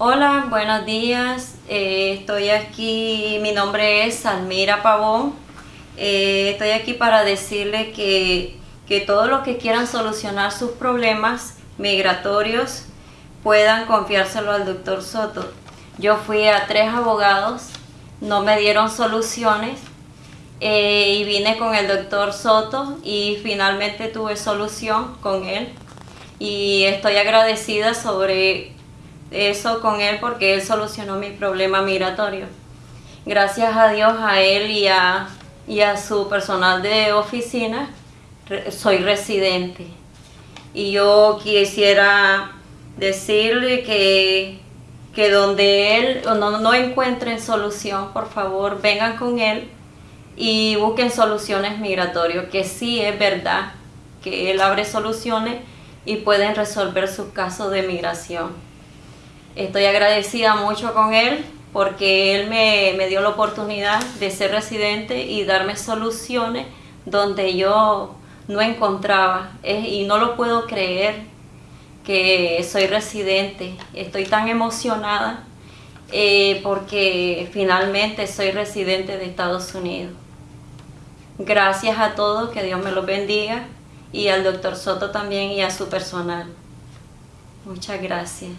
Hola, buenos días. Eh, estoy aquí, mi nombre es Salmira Pavón. Eh, estoy aquí para decirle que, que todos los que quieran solucionar sus problemas migratorios puedan confiárselo al doctor Soto. Yo fui a tres abogados, no me dieron soluciones eh, y vine con el doctor Soto y finalmente tuve solución con él y estoy agradecida sobre eso con él porque él solucionó mi problema migratorio. Gracias a Dios, a él y a, y a su personal de oficina, soy residente. Y yo quisiera decirle que, que donde él no, no solución, por favor, vengan con él y busquen soluciones migratorias, que sí es verdad que él abre soluciones y pueden resolver sus casos de migración. Estoy agradecida mucho con él porque él me, me dio la oportunidad de ser residente y darme soluciones donde yo no encontraba y no lo puedo creer que soy residente. Estoy tan emocionada eh, porque finalmente soy residente de Estados Unidos. Gracias a todos, que Dios me los bendiga y al doctor Soto también y a su personal. Muchas gracias.